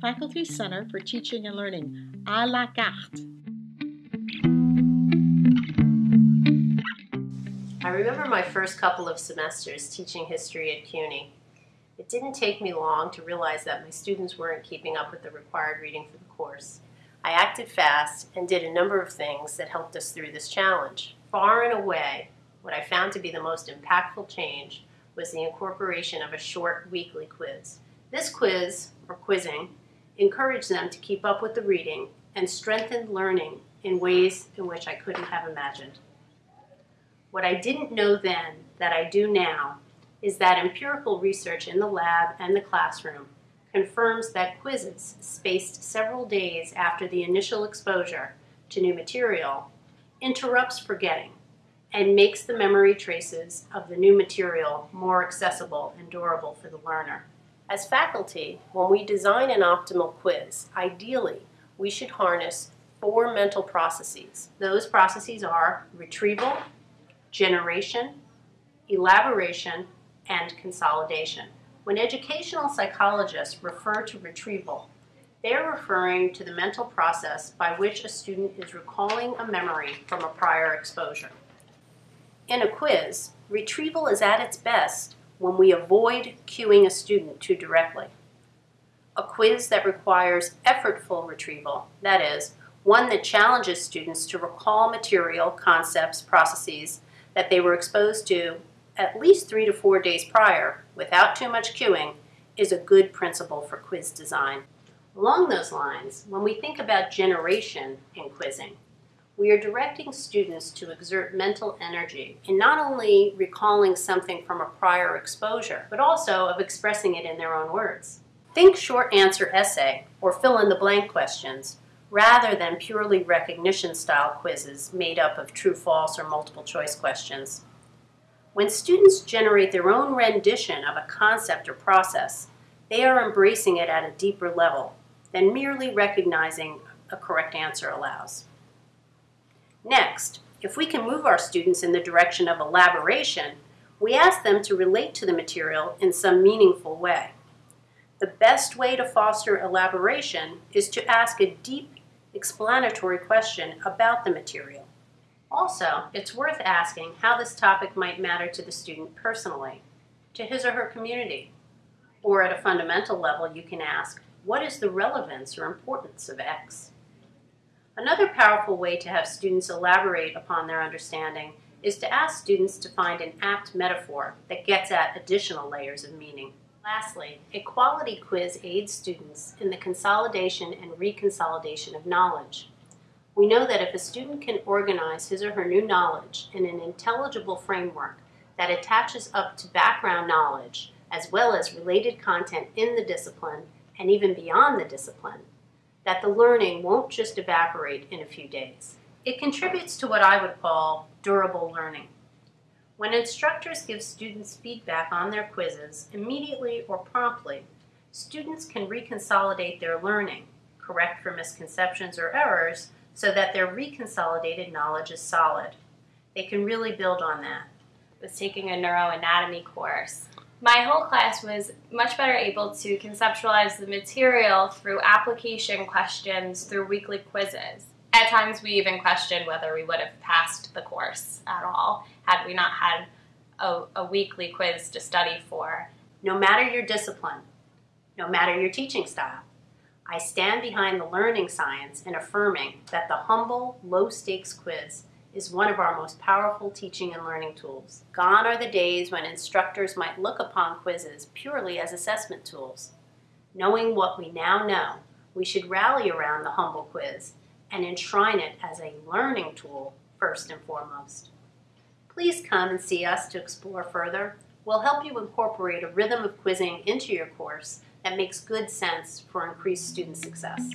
Faculty Center for Teaching and Learning, à la carte. I remember my first couple of semesters teaching history at CUNY. It didn't take me long to realize that my students weren't keeping up with the required reading for the course. I acted fast and did a number of things that helped us through this challenge. Far and away, what I found to be the most impactful change was the incorporation of a short weekly quiz. This quiz, or quizzing, encouraged them to keep up with the reading and strengthen learning in ways in which I couldn't have imagined. What I didn't know then that I do now is that empirical research in the lab and the classroom confirms that quizzes spaced several days after the initial exposure to new material interrupts forgetting and makes the memory traces of the new material more accessible and durable for the learner. As faculty, when we design an optimal quiz, ideally we should harness four mental processes. Those processes are retrieval, generation, elaboration, and consolidation. When educational psychologists refer to retrieval, they are referring to the mental process by which a student is recalling a memory from a prior exposure. In a quiz, retrieval is at its best when we avoid cueing a student too directly. A quiz that requires effortful retrieval, that is, one that challenges students to recall material, concepts, processes that they were exposed to at least three to four days prior without too much cueing is a good principle for quiz design. Along those lines, when we think about generation in quizzing, we are directing students to exert mental energy in not only recalling something from a prior exposure, but also of expressing it in their own words. Think short answer essay or fill in the blank questions rather than purely recognition style quizzes made up of true false or multiple choice questions. When students generate their own rendition of a concept or process, they are embracing it at a deeper level than merely recognizing a correct answer allows. Next, if we can move our students in the direction of elaboration, we ask them to relate to the material in some meaningful way. The best way to foster elaboration is to ask a deep explanatory question about the material. Also, it's worth asking how this topic might matter to the student personally, to his or her community. Or at a fundamental level, you can ask, what is the relevance or importance of X? Another powerful way to have students elaborate upon their understanding is to ask students to find an apt metaphor that gets at additional layers of meaning. Lastly, a quality quiz aids students in the consolidation and reconsolidation of knowledge. We know that if a student can organize his or her new knowledge in an intelligible framework that attaches up to background knowledge as well as related content in the discipline and even beyond the discipline, that the learning won't just evaporate in a few days. It contributes to what I would call durable learning. When instructors give students feedback on their quizzes, immediately or promptly, students can reconsolidate their learning, correct for misconceptions or errors, so that their reconsolidated knowledge is solid. They can really build on that. was taking a neuroanatomy course. My whole class was much better able to conceptualize the material through application questions through weekly quizzes. At times, we even questioned whether we would have passed the course at all had we not had a, a weekly quiz to study for. No matter your discipline, no matter your teaching style, I stand behind the learning science in affirming that the humble, low-stakes quiz is one of our most powerful teaching and learning tools. Gone are the days when instructors might look upon quizzes purely as assessment tools. Knowing what we now know, we should rally around the humble quiz and enshrine it as a learning tool first and foremost. Please come and see us to explore further. We'll help you incorporate a rhythm of quizzing into your course that makes good sense for increased student success.